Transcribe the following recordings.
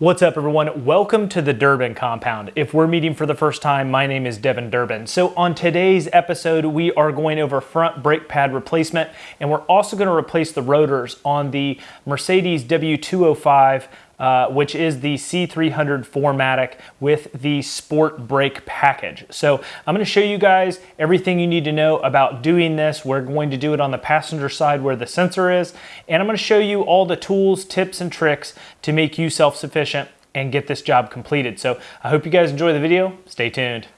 What's up everyone? Welcome to the Durbin Compound. If we're meeting for the first time, my name is Devin Durbin. So on today's episode, we are going over front brake pad replacement and we're also gonna replace the rotors on the Mercedes W205 uh, which is the C300 4MATIC with the Sport Brake package. So I'm gonna show you guys everything you need to know about doing this. We're going to do it on the passenger side where the sensor is, and I'm gonna show you all the tools, tips, and tricks to make you self-sufficient and get this job completed. So I hope you guys enjoy the video. Stay tuned.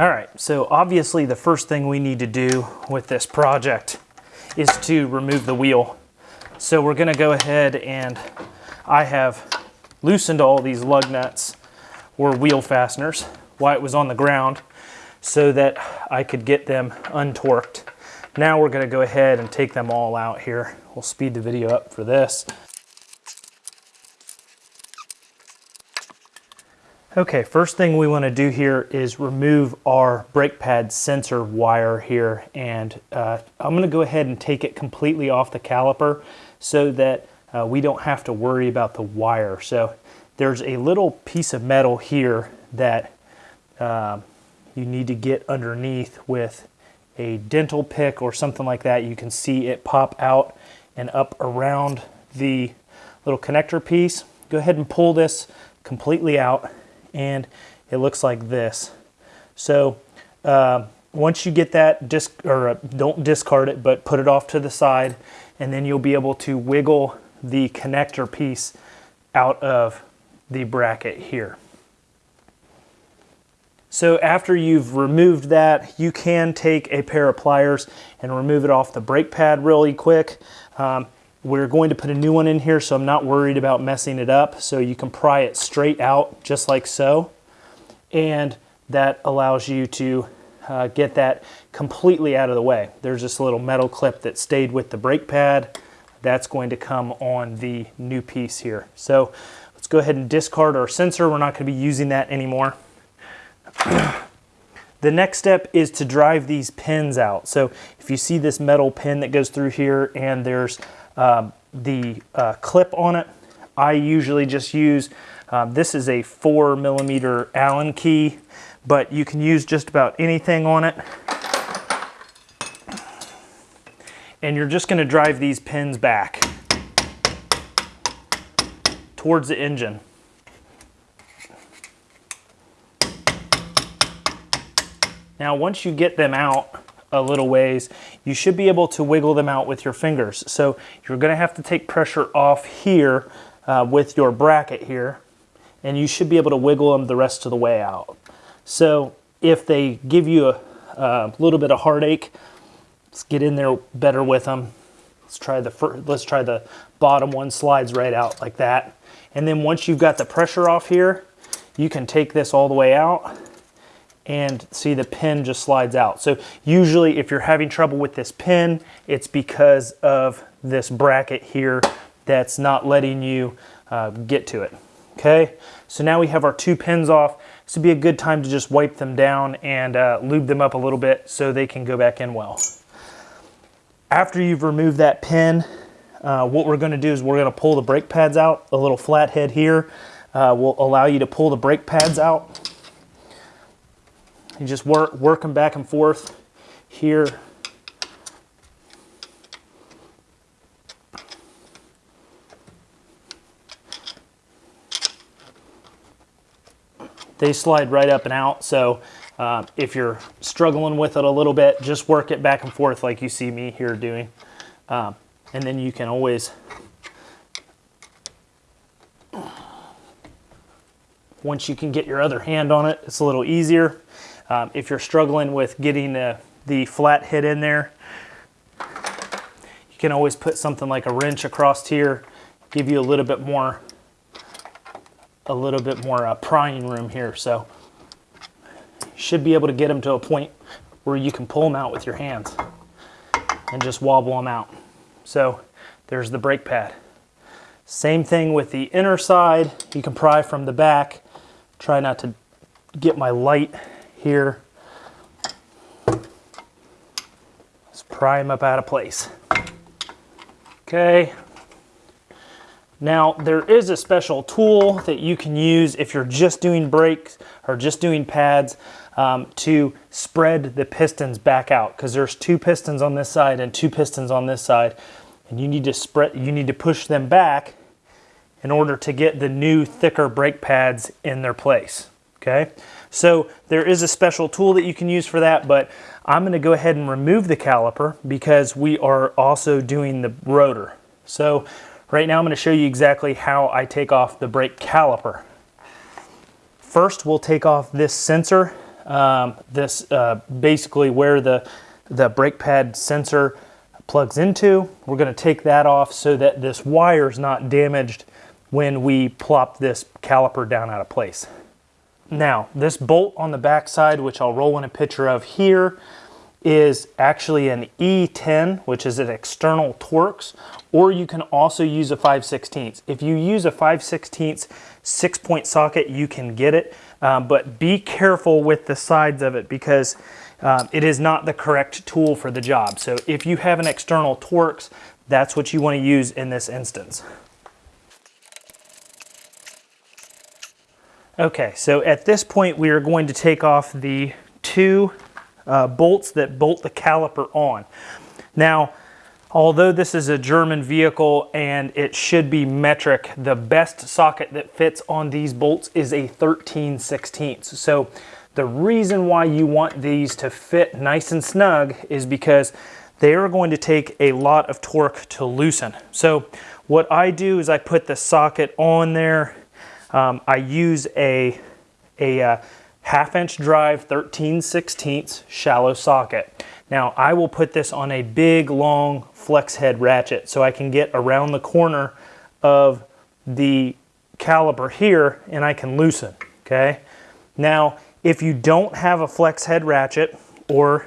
All right, so obviously the first thing we need to do with this project is to remove the wheel. So we're gonna go ahead and I have loosened all these lug nuts or wheel fasteners while it was on the ground so that I could get them untorqued. Now we're gonna go ahead and take them all out here. We'll speed the video up for this. Okay, first thing we want to do here is remove our brake pad sensor wire here and uh, I'm going to go ahead and take it completely off the caliper so that uh, we don't have to worry about the wire. So there's a little piece of metal here that uh, you need to get underneath with a dental pick or something like that. You can see it pop out and up around the little connector piece. Go ahead and pull this completely out and it looks like this. So uh, once you get that, disc or uh, don't discard it, but put it off to the side, and then you'll be able to wiggle the connector piece out of the bracket here. So after you've removed that, you can take a pair of pliers and remove it off the brake pad really quick. Um, we're going to put a new one in here so I'm not worried about messing it up. So you can pry it straight out just like so. And that allows you to uh, get that completely out of the way. There's this little metal clip that stayed with the brake pad. That's going to come on the new piece here. So let's go ahead and discard our sensor. We're not going to be using that anymore. the next step is to drive these pins out. So if you see this metal pin that goes through here and there's um, the uh, clip on it, I usually just use, um, this is a four millimeter Allen key, but you can use just about anything on it. And you're just gonna drive these pins back towards the engine. Now, once you get them out, a little ways, you should be able to wiggle them out with your fingers. So you're gonna have to take pressure off here uh, with your bracket here, and you should be able to wiggle them the rest of the way out. So if they give you a, a little bit of heartache, let's get in there better with them. Let's try the first, let's try the bottom one slides right out like that. And then once you've got the pressure off here, you can take this all the way out and see the pin just slides out. So usually if you're having trouble with this pin, it's because of this bracket here that's not letting you uh, get to it. Okay, so now we have our two pins off. This would be a good time to just wipe them down and uh, lube them up a little bit so they can go back in well. After you've removed that pin, uh, what we're gonna do is we're gonna pull the brake pads out. A little flathead here uh, will allow you to pull the brake pads out you just work, work them back and forth here. They slide right up and out, so uh, if you're struggling with it a little bit, just work it back and forth like you see me here doing. Um, and then you can always once you can get your other hand on it, it's a little easier. Um, if you're struggling with getting the, the flat hit in there, you can always put something like a wrench across here, give you a little bit more, a little bit more uh, prying room here. So you should be able to get them to a point where you can pull them out with your hands and just wobble them out. So there's the brake pad. Same thing with the inner side. You can pry from the back. Try not to get my light here. Let's pry them up out of place. Okay. Now there is a special tool that you can use if you're just doing brakes or just doing pads um, to spread the pistons back out because there's two pistons on this side and two pistons on this side and you need to spread you need to push them back in order to get the new thicker brake pads in their place okay so there is a special tool that you can use for that but I'm going to go ahead and remove the caliper because we are also doing the rotor so right now I'm going to show you exactly how I take off the brake caliper first we'll take off this sensor um, this uh, basically where the the brake pad sensor plugs into. We're going to take that off so that this wire is not damaged when we plop this caliper down out of place. Now, this bolt on the back side, which I'll roll in a picture of here, is actually an E10, which is an external Torx, or you can also use a 5 16 If you use a 5 16 six point socket, you can get it, um, but be careful with the sides of it because um, it is not the correct tool for the job. So if you have an external Torx, that's what you want to use in this instance. Okay, so at this point we are going to take off the two uh, bolts that bolt the caliper on. Now, although this is a German vehicle and it should be metric, the best socket that fits on these bolts is a 13 16 So the reason why you want these to fit nice and snug is because they are going to take a lot of torque to loosen. So what I do is I put the socket on there. Um, I use a, a uh, half inch drive 13 16 shallow socket. Now I will put this on a big long flex head ratchet so I can get around the corner of the caliper here and I can loosen, okay? Now if you don't have a flex head ratchet or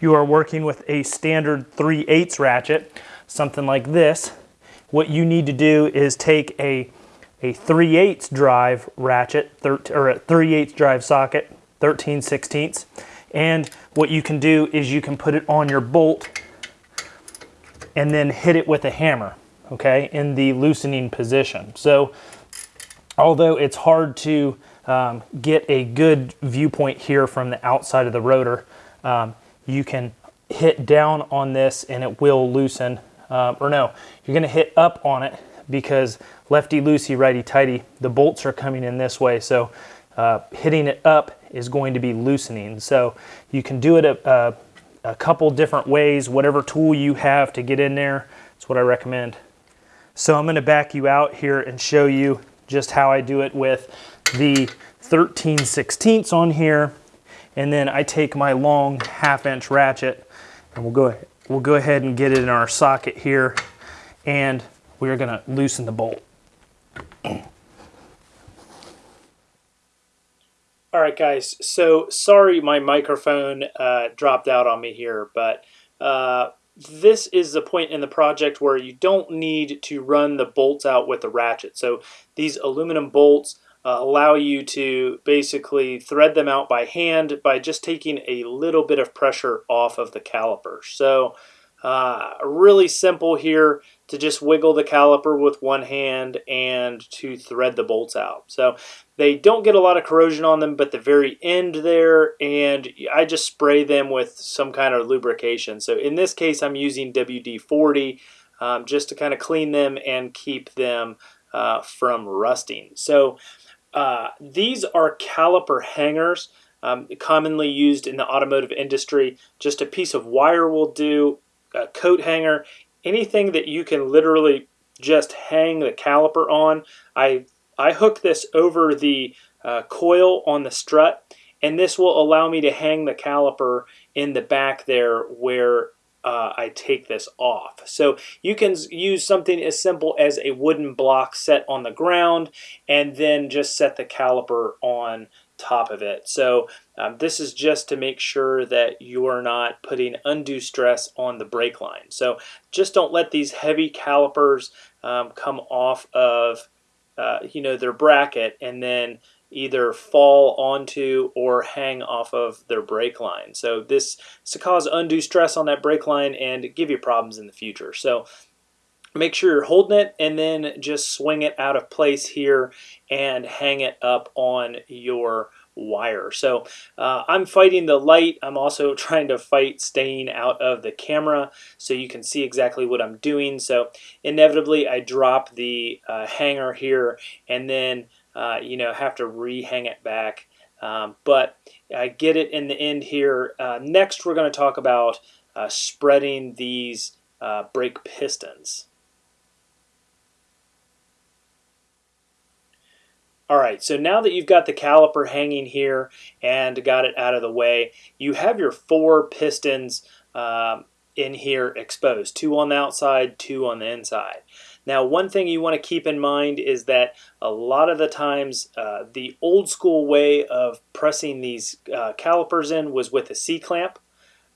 you are working with a standard 3 8 ratchet, something like this, what you need to do is take a, a 3 8 drive ratchet, or a 3 8 drive socket, 13 16 and what you can do is you can put it on your bolt and then hit it with a hammer, okay, in the loosening position. So although it's hard to um, get a good viewpoint here from the outside of the rotor. Um, you can hit down on this and it will loosen, uh, or no, you're gonna hit up on it because lefty loosey, righty tighty, the bolts are coming in this way. So uh, hitting it up is going to be loosening. So you can do it a, a, a couple different ways, whatever tool you have to get in there. That's what I recommend. So I'm gonna back you out here and show you just how I do it with the 13 16ths on here and then I take my long half inch ratchet and we'll go we'll go ahead and get it in our socket here and we're gonna loosen the bolt. All right, guys. So sorry, my microphone uh, dropped out on me here, but uh, this is the point in the project where you don't need to run the bolts out with the ratchet. So these aluminum bolts uh, allow you to basically thread them out by hand by just taking a little bit of pressure off of the caliper. So uh, really simple here to just wiggle the caliper with one hand and to thread the bolts out. So they don't get a lot of corrosion on them, but the very end there, and I just spray them with some kind of lubrication. So in this case, I'm using WD-40 um, just to kind of clean them and keep them uh, from rusting. So uh, these are caliper hangers, um, commonly used in the automotive industry. Just a piece of wire will do, a coat hanger, anything that you can literally just hang the caliper on. I, I hook this over the uh, coil on the strut and this will allow me to hang the caliper in the back there where uh, I take this off. So you can use something as simple as a wooden block set on the ground and then just set the caliper on top of it. So um, this is just to make sure that you're not putting undue stress on the brake line. So just don't let these heavy calipers um, come off of uh, you know their bracket and then either fall onto or hang off of their brake line. So this is to cause undue stress on that brake line and give you problems in the future. So make sure you're holding it and then just swing it out of place here and hang it up on your wire. So uh, I'm fighting the light. I'm also trying to fight staying out of the camera so you can see exactly what I'm doing. So inevitably I drop the uh, hanger here and then uh, you know have to re-hang it back. Um, but I get it in the end here. Uh, next we're going to talk about uh, spreading these uh, brake pistons. All right, so now that you've got the caliper hanging here and got it out of the way, you have your four pistons um, in here exposed, two on the outside, two on the inside. Now, one thing you want to keep in mind is that a lot of the times uh, the old school way of pressing these uh, calipers in was with a C-clamp.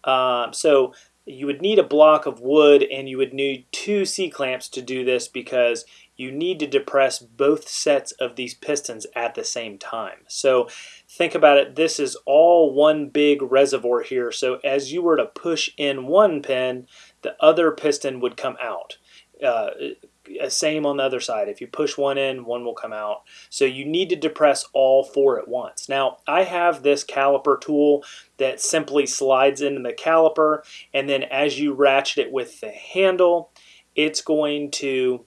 Um, so you would need a block of wood and you would need two C-clamps to do this because you need to depress both sets of these pistons at the same time. So think about it, this is all one big reservoir here. So as you were to push in one pin, the other piston would come out. Uh, same on the other side. If you push one in, one will come out. So you need to depress all four at once. Now, I have this caliper tool that simply slides into the caliper, and then as you ratchet it with the handle, it's going to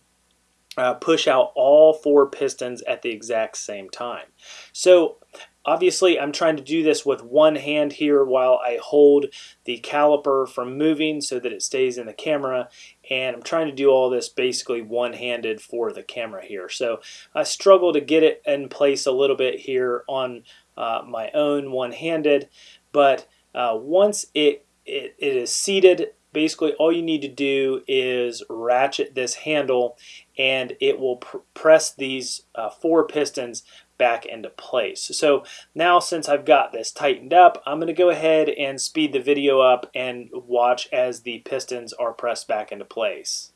uh, push out all four pistons at the exact same time. So obviously I'm trying to do this with one hand here while I hold the caliper from moving so that it stays in the camera and I'm trying to do all this basically one-handed for the camera here. So I struggle to get it in place a little bit here on uh, my own one-handed but uh, once it, it, it is seated basically all you need to do is ratchet this handle and it will pr press these uh, four pistons back into place. So now since I've got this tightened up, I'm going to go ahead and speed the video up and watch as the pistons are pressed back into place.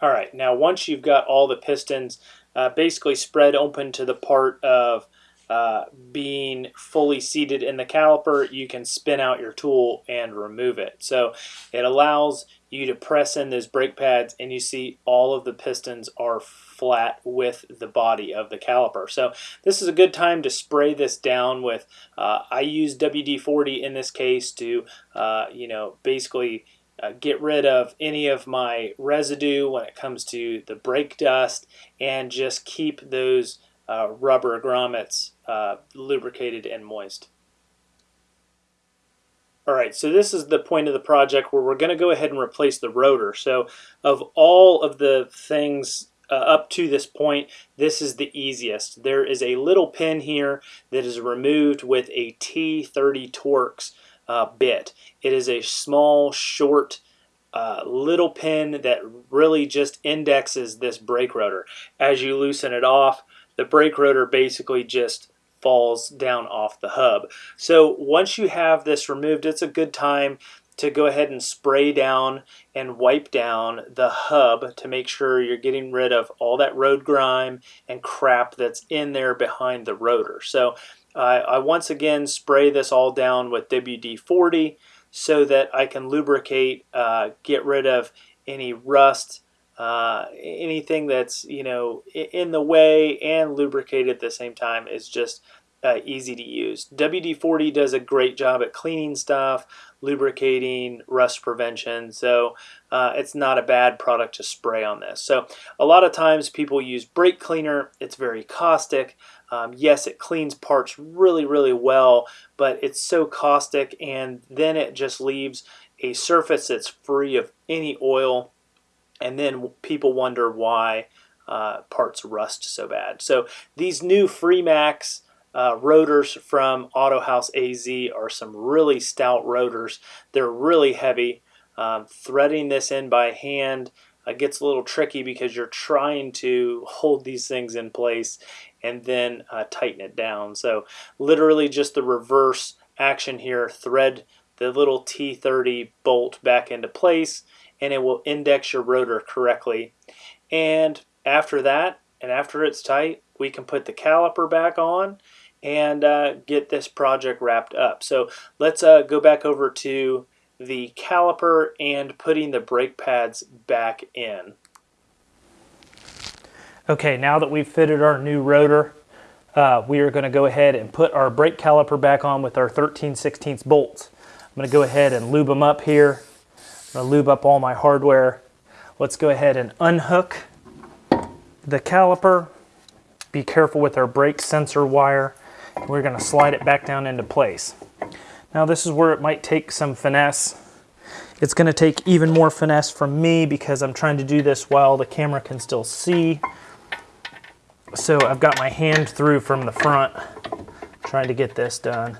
All right, now once you've got all the pistons uh, basically spread open to the part of uh, being fully seated in the caliper, you can spin out your tool and remove it. So it allows you to press in those brake pads and you see all of the pistons are flat with the body of the caliper. So this is a good time to spray this down with, uh, I use WD-40 in this case to, uh, you know, basically uh, get rid of any of my residue when it comes to the brake dust and just keep those uh, rubber grommets uh, lubricated and moist. All right, so this is the point of the project where we're going to go ahead and replace the rotor. So of all of the things uh, up to this point, this is the easiest. There is a little pin here that is removed with a T30 Torx uh, bit. It is a small, short, uh, little pin that really just indexes this brake rotor. As you loosen it off, the brake rotor basically just falls down off the hub. So once you have this removed, it's a good time to go ahead and spray down and wipe down the hub to make sure you're getting rid of all that road grime and crap that's in there behind the rotor. So uh, I once again spray this all down with WD-40 so that I can lubricate, uh, get rid of any rust, uh, anything that's you know in the way and lubricated at the same time is just uh, easy to use. WD-40 does a great job at cleaning stuff, lubricating, rust prevention, so uh, it's not a bad product to spray on this. So a lot of times people use brake cleaner, it's very caustic. Um, yes, it cleans parts really, really well, but it's so caustic and then it just leaves a surface that's free of any oil and then people wonder why uh, parts rust so bad. So these new Freemax uh, rotors from Autohaus AZ are some really stout rotors. They're really heavy. Um, threading this in by hand uh, gets a little tricky because you're trying to hold these things in place and then uh, tighten it down. So literally just the reverse action here, thread the little T30 bolt back into place and it will index your rotor correctly. And after that, and after it's tight, we can put the caliper back on and uh, get this project wrapped up. So let's uh, go back over to the caliper and putting the brake pads back in. Okay, now that we've fitted our new rotor, uh, we are going to go ahead and put our brake caliper back on with our 13 16 bolts. I'm going to go ahead and lube them up here. I'm to lube up all my hardware. Let's go ahead and unhook the caliper. Be careful with our brake sensor wire. We're going to slide it back down into place. Now this is where it might take some finesse. It's going to take even more finesse from me because I'm trying to do this while the camera can still see. So I've got my hand through from the front trying to get this done.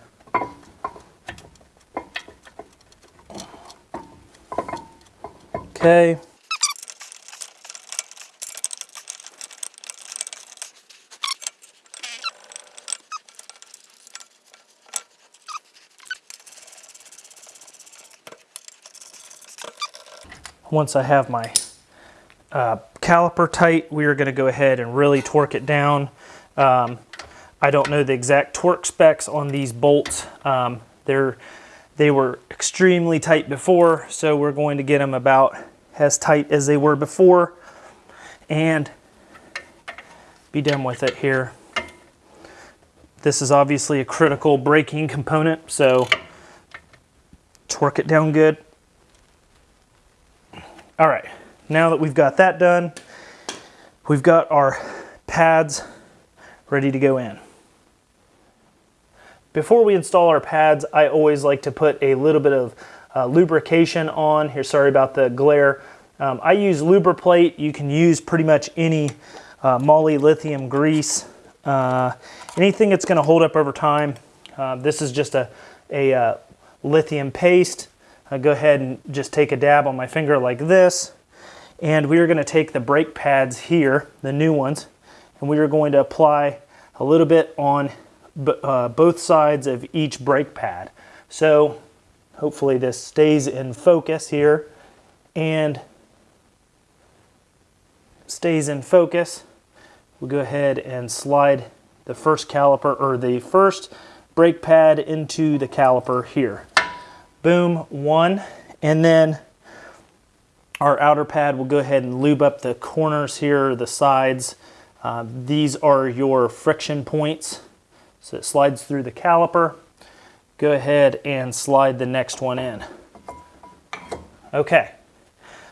Okay. Once I have my uh, caliper tight, we are going to go ahead and really torque it down. Um, I don't know the exact torque specs on these bolts. Um, they're, they were extremely tight before, so we're going to get them about as tight as they were before and be done with it here. This is obviously a critical braking component, so torque it down good. All right, now that we've got that done, we've got our pads ready to go in. Before we install our pads, I always like to put a little bit of uh, lubrication on. Here, sorry about the glare. Um, I use Lubriplate. You can use pretty much any uh, moly lithium grease. Uh, anything that's going to hold up over time. Uh, this is just a, a uh, lithium paste. I go ahead and just take a dab on my finger like this. And we are going to take the brake pads here, the new ones, and we are going to apply a little bit on uh, both sides of each brake pad. So hopefully this stays in focus here and stays in focus. We'll go ahead and slide the first caliper or the first brake pad into the caliper here boom, one, and then our outer pad will go ahead and lube up the corners here, the sides. Uh, these are your friction points. So it slides through the caliper. Go ahead and slide the next one in. Okay,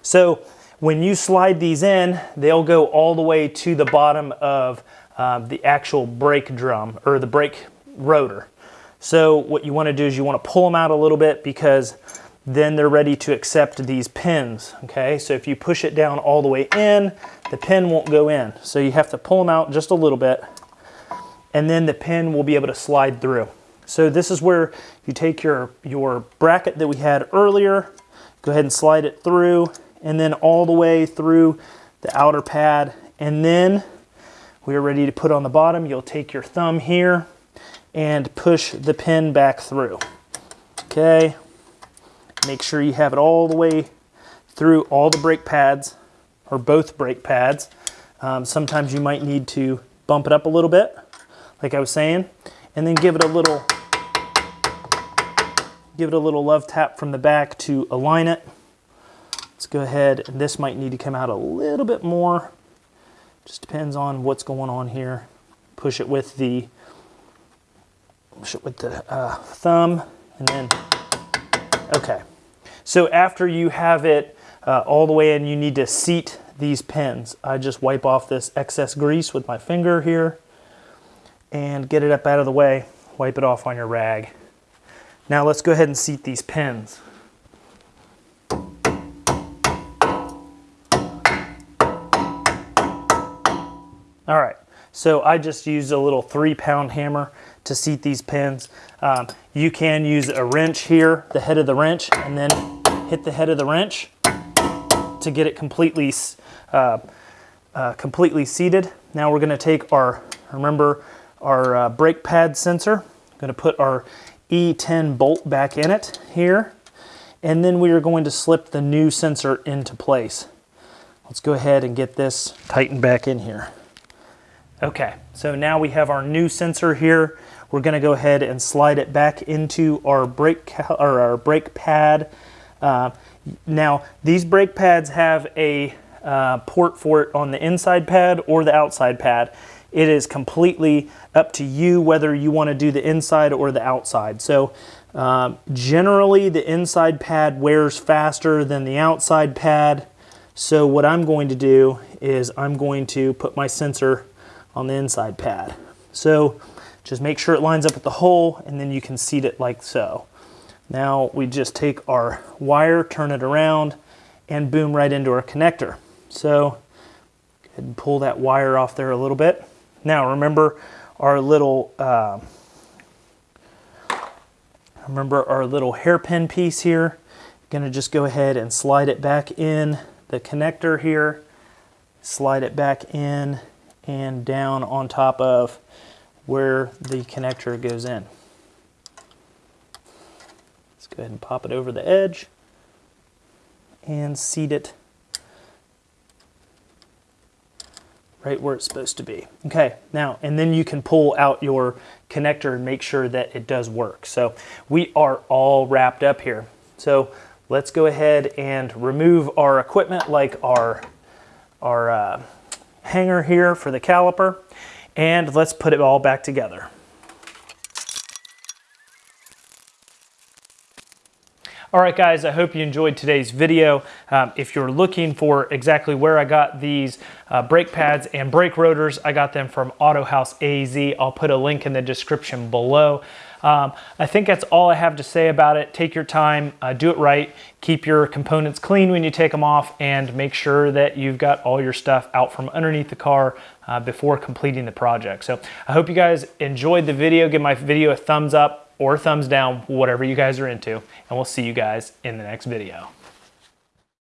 so when you slide these in, they'll go all the way to the bottom of uh, the actual brake drum or the brake rotor. So what you want to do is you want to pull them out a little bit because then they're ready to accept these pins, okay? So if you push it down all the way in, the pin won't go in. So you have to pull them out just a little bit and then the pin will be able to slide through. So this is where you take your, your bracket that we had earlier, go ahead and slide it through and then all the way through the outer pad and then we are ready to put on the bottom. You'll take your thumb here and push the pin back through. Okay, make sure you have it all the way through all the brake pads or both brake pads. Um, sometimes you might need to bump it up a little bit, like I was saying, and then give it a little give it a little love tap from the back to align it. Let's go ahead, and this might need to come out a little bit more. Just depends on what's going on here. Push it with the push it with the uh, thumb and then, okay. So after you have it uh, all the way in, you need to seat these pins. I just wipe off this excess grease with my finger here and get it up out of the way. Wipe it off on your rag. Now let's go ahead and seat these pins. All right, so I just used a little three pound hammer to seat these pins. Um, you can use a wrench here, the head of the wrench, and then hit the head of the wrench to get it completely, uh, uh, completely seated. Now we're gonna take our, remember our uh, brake pad sensor, I'm gonna put our E10 bolt back in it here, and then we are going to slip the new sensor into place. Let's go ahead and get this tightened back in here. Okay, so now we have our new sensor here. We're gonna go ahead and slide it back into our brake, or our brake pad. Uh, now, these brake pads have a uh, port for it on the inside pad or the outside pad. It is completely up to you whether you want to do the inside or the outside. So um, generally the inside pad wears faster than the outside pad. So what I'm going to do is I'm going to put my sensor on the inside pad. So just make sure it lines up with the hole and then you can seat it like so. Now we just take our wire, turn it around, and boom right into our connector. So and pull that wire off there a little bit. Now remember our little uh, remember our little hairpin piece here. I'm Gonna just go ahead and slide it back in the connector here, slide it back in and down on top of where the connector goes in. Let's go ahead and pop it over the edge and seat it right where it's supposed to be. Okay, now, and then you can pull out your connector and make sure that it does work. So we are all wrapped up here. So let's go ahead and remove our equipment like our, our uh, hanger here for the caliper, and let's put it all back together. All right, guys, I hope you enjoyed today's video. Um, if you're looking for exactly where I got these uh, brake pads and brake rotors, I got them from Autohaus AZ. I'll put a link in the description below. Um, I think that's all I have to say about it. Take your time, uh, do it right, keep your components clean when you take them off, and make sure that you've got all your stuff out from underneath the car uh, before completing the project. So I hope you guys enjoyed the video. Give my video a thumbs up or thumbs down, whatever you guys are into. And we'll see you guys in the next video.